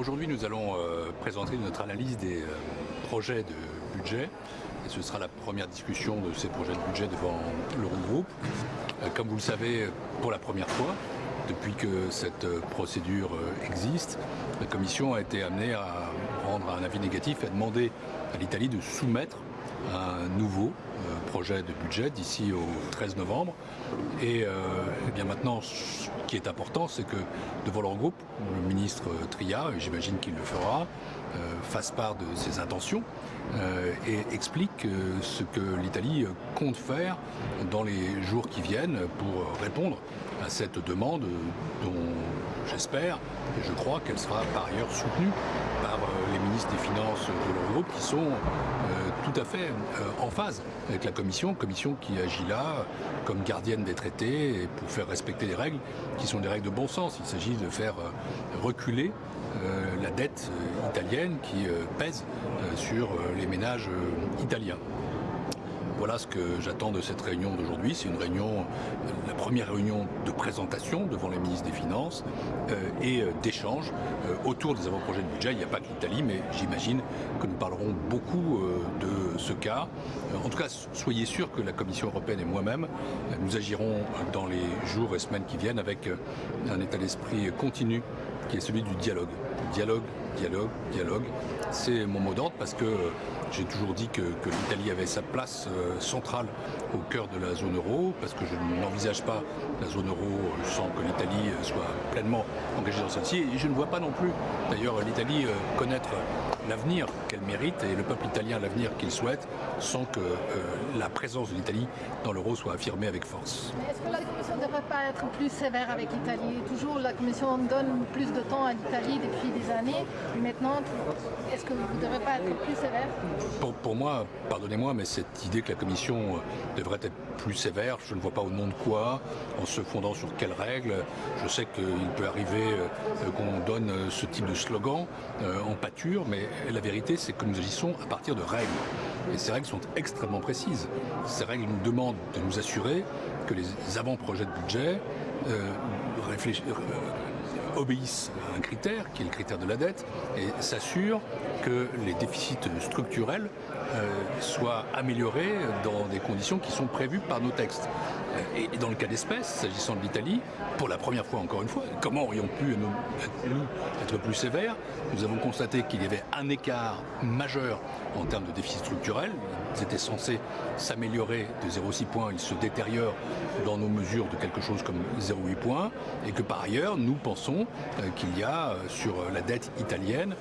aujourd'hui, nous allons euh, présenter notre analyse des euh, projets de budget. Et ce sera la première discussion de ces projets de budget devant l'Eurogroupe. Euh, comme vous le savez, pour la première fois, depuis que cette procédure existe, la Commission a été amenée à rendre un avis négatif et à demander à l'Italie de soumettre un nouveau projet de budget d'ici au 13 novembre. Et, eh bien maintenant, ce qui est important, c'est que devant leur groupe, le ministre Tria, et j'imagine qu'il le fera, euh, fasse part de ses intentions euh, et explique euh, ce que l'Italie compte faire dans les jours qui viennent pour répondre à cette demande dont j'espère et je crois qu'elle sera par ailleurs soutenue des Finances de l'Eurogroupe qui sont tout à fait en phase avec la Commission, Commission qui agit là comme gardienne des traités et pour faire respecter les règles qui sont des règles de bon sens. Il s'agit de faire reculer la dette italienne qui pèse sur les ménages italiens. Voilà ce que j'attends de cette réunion d'aujourd'hui. C'est une réunion, la première réunion de présentation devant les ministres des Finances et d'échange autour des avant-projets de budget. Il n'y a pas que l'Italie, mais j'imagine que nous parlerons beaucoup de ce cas. En tout cas, soyez sûrs que la Commission européenne et moi-même, nous agirons dans les jours et semaines qui viennent avec un état d'esprit continu qui est celui du. Dialogue, dialogue, dialogue. C'est mon mot d'ordre parce que j'ai toujours dit que, l'Italie avait sa place centrale au cœur de la zone euro, parce que je n'envisage pas la zone euro sans que l'Italie soit pleinement engagée dans celle-ci. Et je ne vois pas non plus, d'ailleurs, l'Italie connaître l'avenir qu'elle mérite et le peuple italien l'avenir qu'il souhaite sans que la présence de l'Italie dans l'euro soit affirmée avec force. Est-ce que la Commission ne devrait pas être plus sévère avec l'Italie? Toujours la Commission donne plus de temps à l'Italie depuis des années. Maintenant, est-ce que vous ne devrez pas être plus sévère? Pour, pour, moi, pardonnez-moi, mais cette idée que la Commission devrait être plus sévère, je ne vois pas au nom de quoi, en se fondant sur quelles règles. Je sais qu'il peut arriver qu'on donne ce type de slogan en pâture, mais la vérité c'est que nous agissons à partir de règles. Et ces règles sont extrêmement précises. Ces règles nous demandent de nous assurer que les avant-projets de budget euh, obéissent à un critère, qui est le critère de la dette, et s'assurent que les déficits structurels euh, soient améliorés dans des conditions qui sont prévues par nos textes. Et dans le cas d'espèce, s'agissant de l'Italie, pour la première fois encore une fois, comment aurions pu nous, être plus sévères? Nous avons constaté qu'il y avait un écart majeur en termes de déficit structurel. Ils étaient censés s'améliorer de 0,6 points, ils se détériorent dans nos mesures de quelque chose comme 0,8 points, et que par ailleurs, nous pensons qu'il y a sur la dette italienne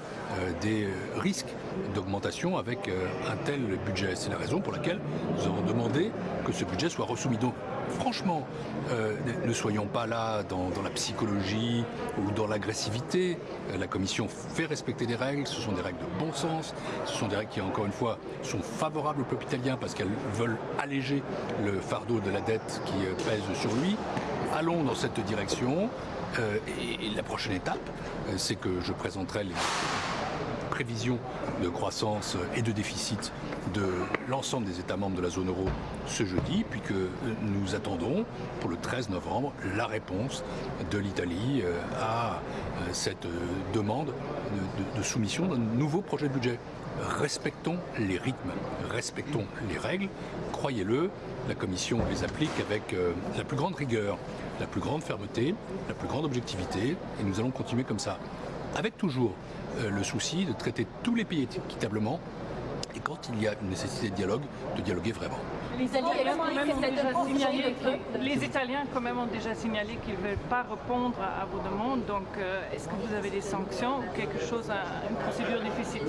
des risques d'augmentation avec un tel budget? C'est la raison pour laquelle nous avons demandé que ce budget soit resoumis. Donc, franchement, euh, ne soyons pas là dans, la psychologie ou dans l'agressivité. La Commission fait respecter des règles, ce sont des règles de bon sens, ce sont des règles qui, encore une fois, sont favorables au peuple italien parce qu'elles veulent alléger le fardeau de la dette qui pèse sur lui. Allons dans cette direction euh, et la prochaine étape, c'est que je présenterai les prévisions de croissance et de déficit de l'ensemble des États membres de la zone euro ce jeudi, puis que nous attendons pour le 13 novembre la réponse de l'Italie à cette demande de, de soumission d'un nouveau projet de budget. Respectons les rythmes, respectons les règles, croyez-le, la Commission les applique avec la plus grande rigueur, la plus grande fermeté, la plus grande objectivité, et nous allons continuer comme ça. Avec toujours le souci de traiter tous les pays équitablement et quand il y a une nécessité de dialogue, de dialoguer vraiment. Les, signalé, les Italiens quand même ont déjà signalé qu'ils ne veulent pas répondre à, vos demandes, donc euh, est-ce que vous avez des sanctions ou quelque chose, une procédure déficitaire euh...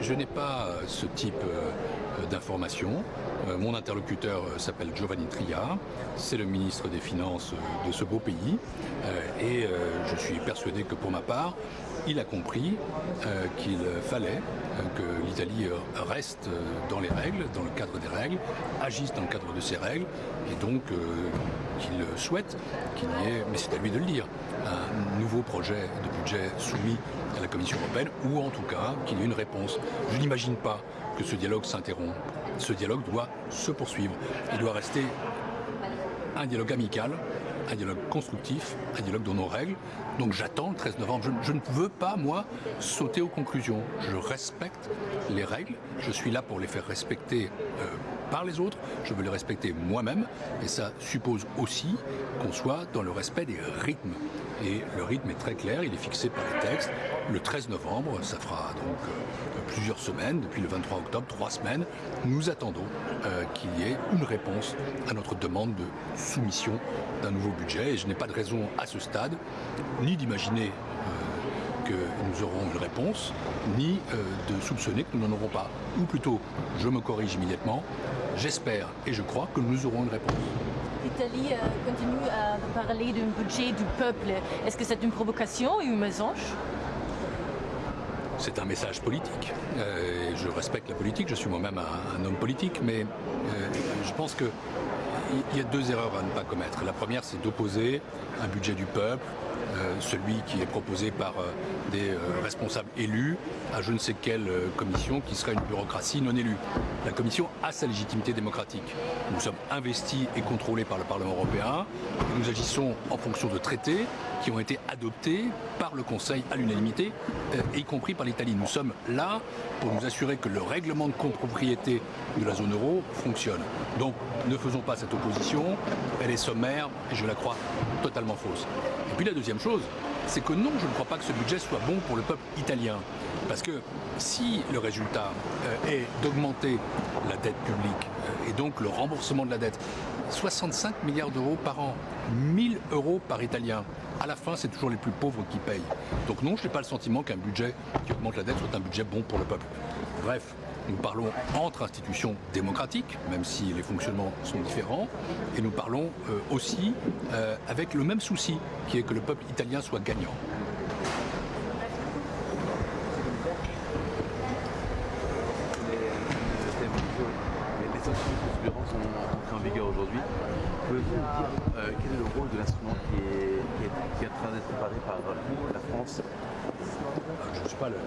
Je, n'ai pas ce type euh, d'informations. mon interlocuteur s'appelle Giovanni Tria, c'est le ministre des Finances de ce beau pays et je suis persuadé que pour ma part, il a compris euh, qu'il fallait euh, que l'Italie reste dans les règles, dans le cadre des règles, agisse dans le cadre de ces règles, et donc euh, qu'il souhaite qu'il y ait, mais c'est à lui de le dire, un nouveau projet de budget soumis à la Commission européenne, ou en tout cas qu'il y ait une réponse. Je n'imagine pas que ce dialogue s'interrompe. Ce dialogue doit se poursuivre. Il doit rester un dialogue amical un dialogue constructif, un dialogue dans nos règles. Donc j'attends le 13 novembre. Je, ne veux pas, moi, sauter aux conclusions. Je respecte les règles. Je suis là pour les faire respecter euh, par les autres. Je veux les respecter moi-même. Et ça suppose aussi qu'on soit dans le respect des rythmes. Et le rythme est très clair, il est fixé par les textes. Le 13 novembre, ça fera donc euh, plusieurs semaines, depuis le 23 octobre, trois semaines, nous attendons euh, qu'il y ait une réponse à notre demande de soumission d'un nouveau budget. Et je n'ai pas de raison à ce stade, ni d'imaginer euh, que nous aurons une réponse, ni de soupçonner que nous n'en aurons pas. Ou plutôt, je me corrige immédiatement, j'espère et je crois que nous aurons une réponse l'Italie euh, continue à parler d'un budget du peuple. Est-ce que c'est une provocation ou une mensonge? C'est un message politique. Euh, je respecte la politique, je suis moi-même un, homme politique, mais euh, je pense qu'il y a deux erreurs à ne pas commettre. La première, c'est d'opposer un budget du peuple celui qui est proposé par euh, des euh, responsables élus à je ne sais quelle commission qui serait une bureaucratie non élue. La commission a sa légitimité démocratique. Nous sommes investis et contrôlés par le Parlement européen. Nous agissons en fonction de traités qui ont été adoptés par le Conseil à l'unanimité, y compris par l'Italie. Nous sommes là pour nous assurer que le règlement de copropriété de la zone euro fonctionne. Donc ne faisons pas cette opposition, elle est sommaire et je la crois totalement fausse. Et puis la deuxième chose, c'est que non, je ne crois pas que ce budget soit bon pour le peuple italien. Parce que si le résultat euh, est d'augmenter la dette publique euh, et donc le remboursement de la dette, 65 milliards d'euros par an, 1000 euros par Italien, à la fin c'est toujours les plus pauvres qui payent. Donc non, je n'ai pas le sentiment qu'un budget qui augmente la dette soit un budget bon pour le peuple. Bref, nous parlons entre institutions démocratiques, même si les fonctionnements sont différents, et nous parlons euh, aussi euh, avec le même souci, qui est que le peuple italien soit gagnant.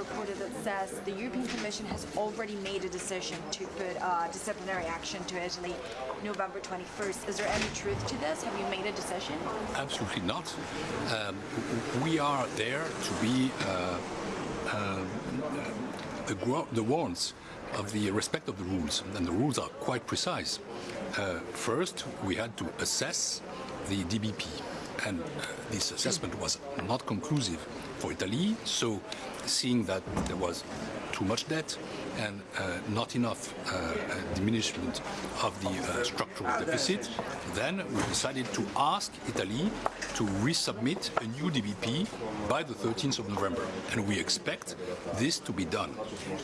reported that says the European Commission has already made a decision to put uh, disciplinary action to Italy November 21st. Is there any truth to this? Have you made a decision? Absolutely not. Um, we are there to be uh, uh, the, the warrants of the respect of the rules, and the rules are quite precise. Uh, first, we had to assess the DBP, and uh, this assessment was not conclusive for Italy, so seeing that there was too much debt and uh, not enough uh, uh, diminishment of the uh, structural deficit, then we decided to ask Italy to resubmit a new DBP by the 13th of November. And we expect this to be done.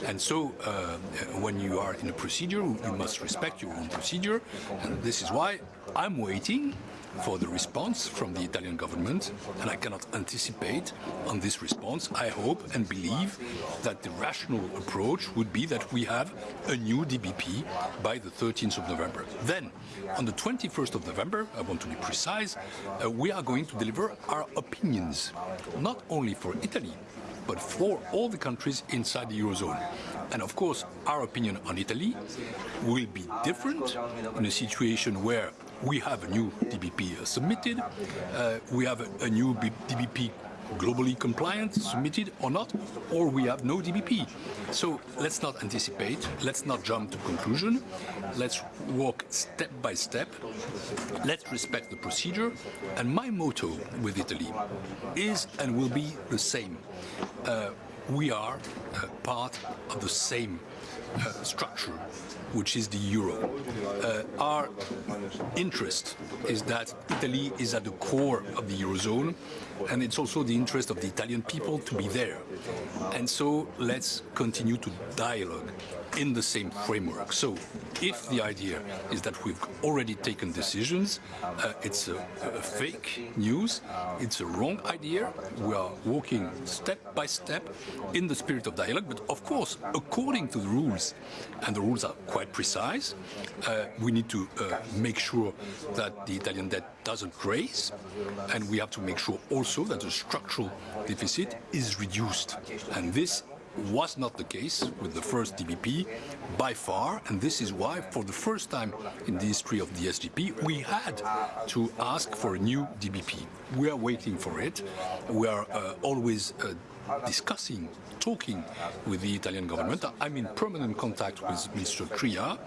And so uh, when you are in a procedure, you must respect your own procedure. And this is why I'm waiting for the response from the Italian government, and I cannot anticipate on this response. I hope and believe that the rational approach would be that we have a new DBP by the 13th of November. Then, on the 21st of November, I want to be precise, uh, we are going to deliver our opinions, not only for Italy, but for all the countries inside the Eurozone. And of course, our opinion on Italy will be different in a situation where we have a new DBP submitted, uh, we have a, a new DBP globally compliant, submitted or not, or we have no DBP. So let's not anticipate, let's not jump to conclusion, let's walk step by step, let's respect the procedure, and my motto with Italy is and will be the same. Uh, we are uh, part of the same uh, structure which is the euro. Uh, our interest is that Italy is at the core of the eurozone, and it's also the interest of the Italian people to be there. And so let's continue to dialogue in the same framework. So if the idea is that we've already taken decisions, uh, it's a, a, fake news, it's a wrong idea. We are walking step by step in the spirit of dialogue, but of course, according to the rules, and the rules are quite precise, uh, we need to uh, make sure that the Italian debt doesn't raise, and we have to make sure also that the structural deficit is reduced. And this was not the case with the first DBP by far, and this is why, for the first time in the history of the SGP, we had to ask for a new DBP. We are waiting for it. We are uh, always uh, discussing, talking with the Italian government. I'm in permanent contact with Mr. Tria.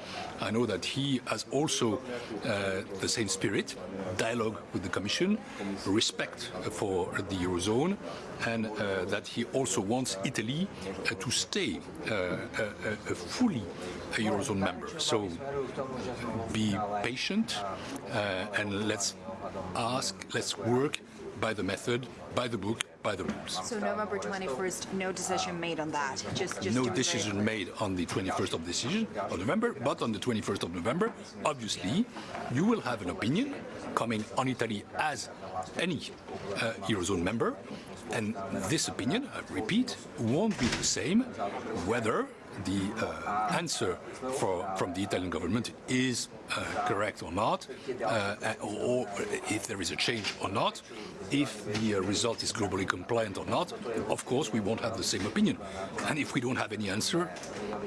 I know that he has also uh, the same spirit, dialogue with the Commission, respect for the Eurozone, and uh, that he also wants Italy uh, to stay uh, a, a fully a Eurozone member. So be patient uh, and let's ask, let's work by the method, by the book, by the rules. So November 21st, no decision made on that. Just, just No decision made on the 21st of decision of November, but on the 21st of November, obviously, you will have an opinion coming on Italy as any uh, Eurozone member, and this opinion, I repeat, won't be the same whether the uh, answer for, from the Italian government is uh, correct or not, uh, or, or if there is a change or not, if the uh, result is globally compliant or not, of course we won't have the same opinion. And if we don't have any answer,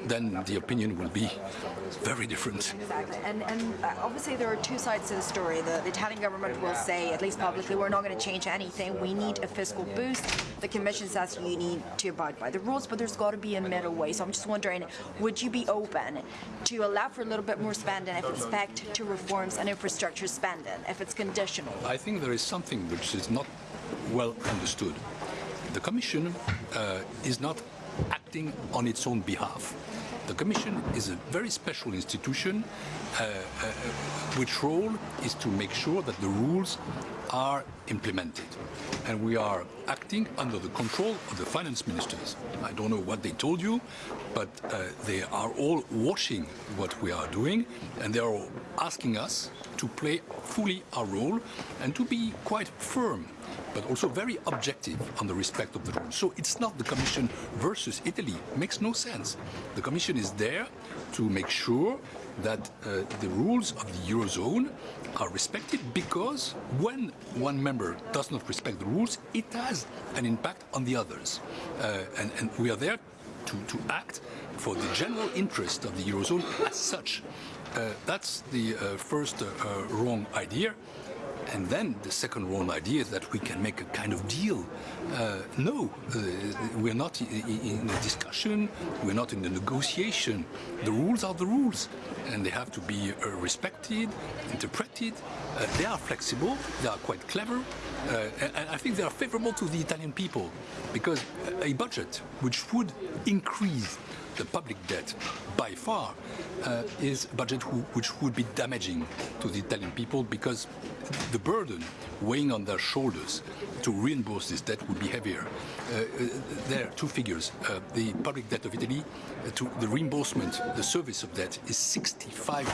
then the opinion will be very different. Exactly. And, and uh, obviously there are two sides to the story. The, the Italian government will say, at least publicly, we're not going to change anything. We need a fiscal boost. The Commission says you need to abide by the rules, but there's got to be a middle way. So I'm just wondering, would you be open to allow for a little bit more spending if it's backed to reforms and infrastructure spending, if it's conditional? I think there is something which is not well understood. The Commission uh, is not acting on its own behalf. The Commission is a very special institution uh, uh, which role is to make sure that the rules are implemented. And we are acting under the control of the finance ministers. I don't know what they told you, but uh, they are all watching what we are doing and they are asking us to play fully our role and to be quite firm but also very objective on the respect of the rules. So it's not the Commission versus Italy. It makes no sense. The Commission is there to make sure that uh, the rules of the Eurozone are respected because when one member does not respect the rules, it has an impact on the others. Uh, and, and we are there to, to act for the general interest of the Eurozone as such. Uh, that's the uh, first uh, uh, wrong idea. And then the second wrong idea is that we can make a kind of deal. Uh, no, uh, we're not in a discussion, we're not in a negotiation. The rules are the rules, and they have to be uh, respected, interpreted. Uh, they are flexible, they are quite clever, uh, and I think they are favorable to the Italian people, because a budget which would increase the public debt by far uh, is a budget who, which would be damaging to the Italian people because the burden weighing on their shoulders to reimburse this debt would be heavier. Uh, uh, there are two figures. Uh, the public debt of Italy, uh, to the reimbursement, the service of debt is 65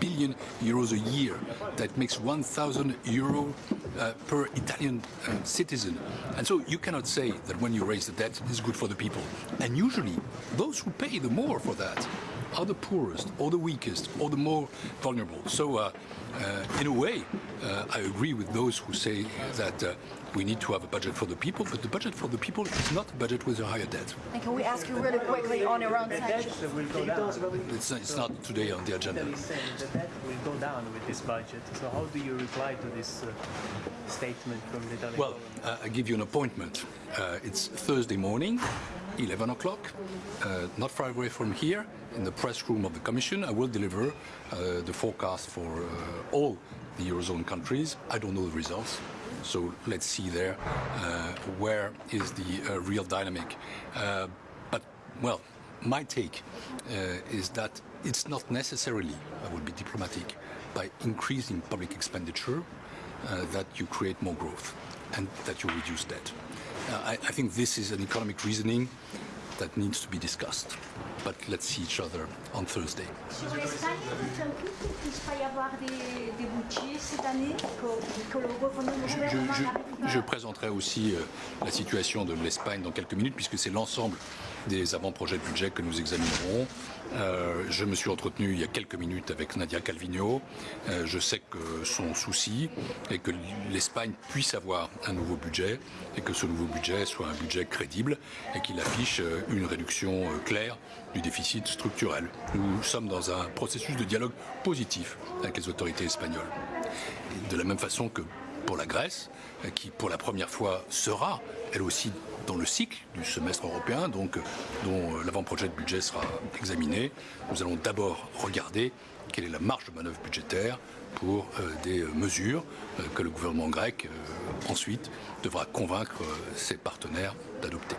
billion euros a year. That makes 1,000 euro uh, per Italian citizen. And so you cannot say that when you raise the debt, it's good for the people. And usually, those who pay the more for that are the poorest, or the weakest, or the more vulnerable. So, uh, uh, in a way, uh, I agree with those who say that uh, we need to have a budget for the people, but the budget for the people is not a budget with a higher debt. And can we ask you really quickly on Iran sanctions? will go down. It's, it's not today on the agenda. Italy is saying that that will go down with this budget. So how do you reply to this uh, statement from the Italian Well, uh, I give you an appointment. Uh, it's Thursday morning, 11 o'clock, uh, not far away from here, in the press room of the Commission. I will deliver uh, the forecast for uh, all the Eurozone countries. I don't know the results. So let's see there uh, where is the uh, real dynamic. But, well, my take is that it's not necessarily, I will be diplomatic, by increasing public expenditure that you create more growth and that you reduce debt. I, I think this is an economic reasoning that needs to be discussed. But let's see each other on Thursday. Sur l'Espagne, vous inquiète qu'il ne puisse pas y avoir des, des budgets cette année, que, que le gouvernement Je, présenterai aussi euh, la situation de l'Espagne dans quelques minutes, puisque c'est l'ensemble des avant-projets de budget que nous examinerons. Euh, je me suis entretenu il y a quelques minutes avec Nadia Calvino. Euh, je sais que son souci est que l'Espagne puisse avoir un nouveau budget et que ce nouveau budget soit un budget crédible et qu'il affiche une réduction euh, claire du déficit structurel. Nous sommes dans un processus de dialogue positif avec les autorités espagnoles. De la même façon que pour la Grèce, euh, qui pour la première fois sera, elle aussi, dans le cycle du semestre européen, donc euh, dont euh, l'avant-projet de budget sera examiné. Nous allons d'abord regarder quelle est la marge de manœuvre budgétaire pour des mesures que le gouvernement grec ensuite devra convaincre ses partenaires d'adopter.